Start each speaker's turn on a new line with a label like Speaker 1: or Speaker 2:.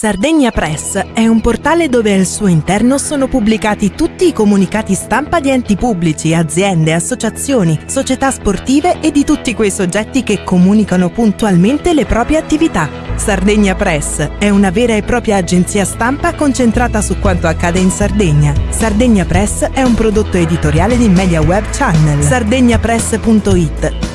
Speaker 1: Sardegna Press è un portale dove al suo interno sono pubblicati tutti i comunicati stampa di enti pubblici, aziende, associazioni, società sportive e di tutti quei soggetti che comunicano puntualmente le proprie attività. Sardegna Press è una vera e propria agenzia stampa concentrata su quanto accade in Sardegna. Sardegna Press è un prodotto editoriale di Media Web Channel. sardegnapress.it